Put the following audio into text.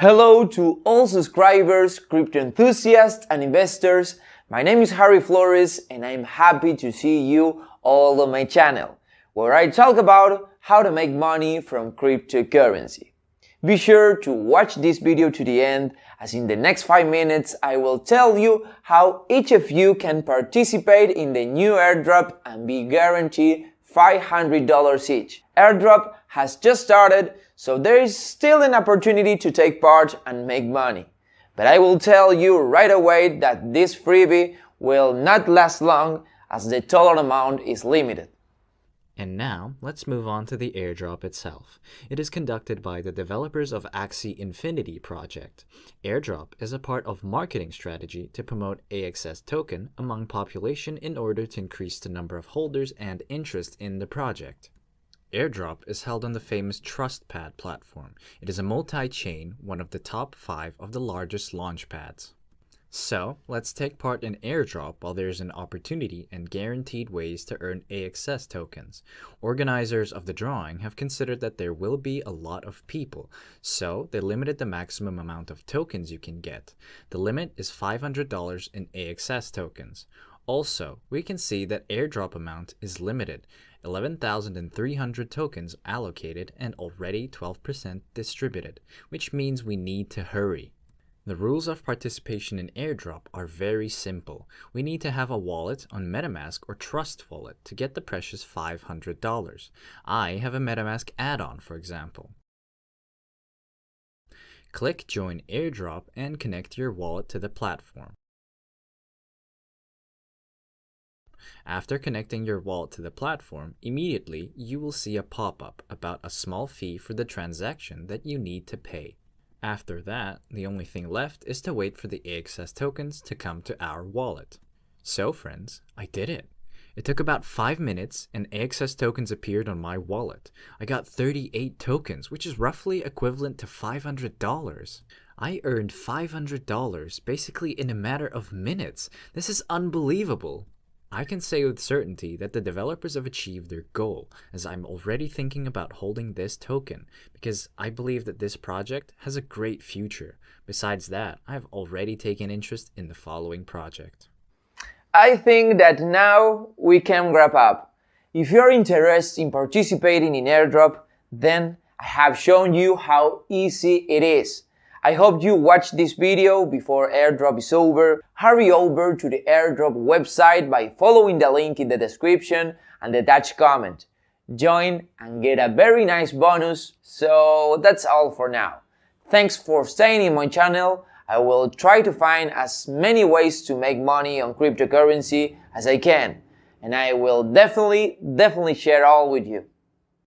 Hello to all subscribers, crypto enthusiasts and investors. My name is Harry Flores and I'm happy to see you all on my channel, where I talk about how to make money from cryptocurrency. Be sure to watch this video to the end as in the next 5 minutes I will tell you how each of you can participate in the new airdrop and be guaranteed $500 each. Airdrop has just started, so there is still an opportunity to take part and make money. But I will tell you right away that this freebie will not last long as the total amount is limited. And now, let's move on to the airdrop itself. It is conducted by the developers of Axie Infinity project. Airdrop is a part of marketing strategy to promote AXS token among population in order to increase the number of holders and interest in the project. Airdrop is held on the famous TrustPad platform. It is a multi-chain, one of the top five of the largest launchpads. So, let's take part in airdrop while there's an opportunity and guaranteed ways to earn AXS tokens. Organizers of the drawing have considered that there will be a lot of people, so they limited the maximum amount of tokens you can get. The limit is $500 in AXS tokens. Also, we can see that airdrop amount is limited, 11,300 tokens allocated and already 12% distributed, which means we need to hurry. The rules of participation in airdrop are very simple. We need to have a wallet on MetaMask or Trust Wallet to get the precious $500. I have a MetaMask add-on, for example. Click Join Airdrop and connect your wallet to the platform. After connecting your wallet to the platform, immediately you will see a pop-up about a small fee for the transaction that you need to pay. After that, the only thing left is to wait for the AXS tokens to come to our wallet. So friends, I did it. It took about 5 minutes and AXS tokens appeared on my wallet. I got 38 tokens, which is roughly equivalent to $500. I earned $500 basically in a matter of minutes. This is unbelievable. I can say with certainty that the developers have achieved their goal, as I'm already thinking about holding this token, because I believe that this project has a great future. Besides that, I have already taken interest in the following project. I think that now we can wrap up. If you're interested in participating in airdrop, then I have shown you how easy it is. I hope you watch this video before airdrop is over. Hurry over to the airdrop website by following the link in the description and the attached comment. Join and get a very nice bonus. So that's all for now. Thanks for staying in my channel. I will try to find as many ways to make money on cryptocurrency as I can. And I will definitely, definitely share all with you.